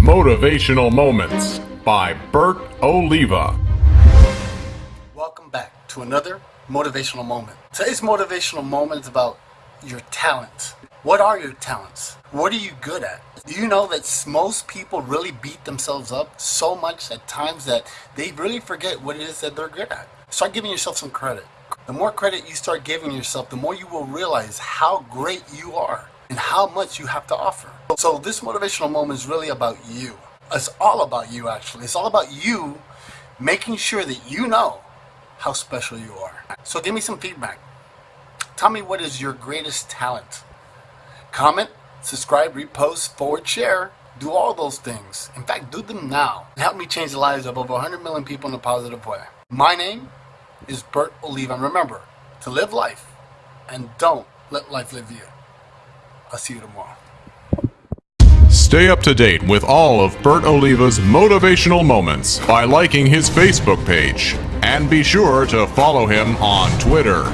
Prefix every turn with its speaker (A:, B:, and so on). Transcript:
A: Motivational Moments by Bert Oliva.
B: Welcome back to another motivational moment. Today's motivational moment is about your talents. What are your talents? What are you good at? Do you know that most people really beat themselves up so much at times that they really forget what it is that they're good at? Start giving yourself some credit. The more credit you start giving yourself, the more you will realize how great you are and how much you have to offer. So this motivational moment is really about you. It's all about you actually. It's all about you making sure that you know how special you are. So give me some feedback. Tell me what is your greatest talent. Comment, subscribe, repost, forward, share. Do all those things. In fact, do them now. Help me change the lives of over 100 million people in a positive way. My name is Bert Oliva. And remember, to live life and don't let life live you. I'll see you tomorrow.
A: Stay up to date with all of Bert Oliva's motivational moments by liking his Facebook page. And be sure to follow him on Twitter.